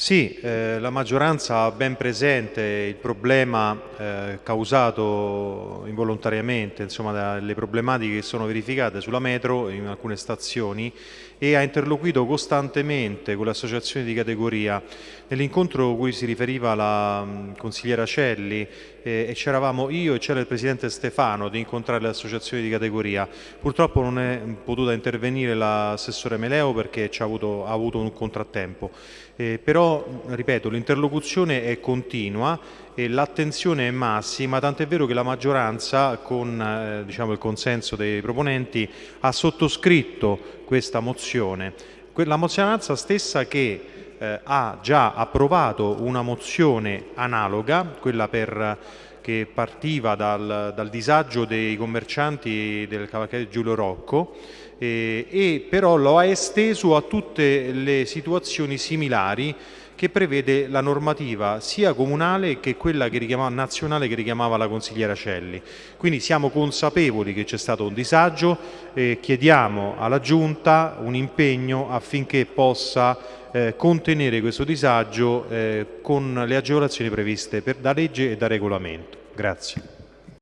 Sì, eh, la maggioranza ha ben presente il problema eh, causato involontariamente, insomma, dalle problematiche che sono verificate sulla metro in alcune stazioni e ha interloquito costantemente con le associazioni di categoria. Nell'incontro cui si riferiva la mh, consigliera Celli eh, e c'eravamo io e c'era il presidente Stefano di incontrare le associazioni di categoria. Purtroppo non è potuta intervenire l'assessore Meleo perché ha avuto, ha avuto un contrattempo. Eh, ripeto, l'interlocuzione è continua e l'attenzione è massima, tant'è vero che la maggioranza, con eh, diciamo, il consenso dei proponenti, ha sottoscritto questa mozione. La maggioranza stessa che eh, ha già approvato una mozione analoga, quella per, che partiva dal, dal, disagio dei commercianti del cavalcavia Giulio Rocco, eh, e però lo ha esteso a tutte le situazioni similari che prevede la normativa sia comunale che quella che nazionale che richiamava la consigliera Celli. Quindi siamo consapevoli che c'è stato un disagio e chiediamo alla Giunta un impegno affinché possa eh, contenere questo disagio eh, con le agevolazioni previste per, da legge e da regolamento. Grazie.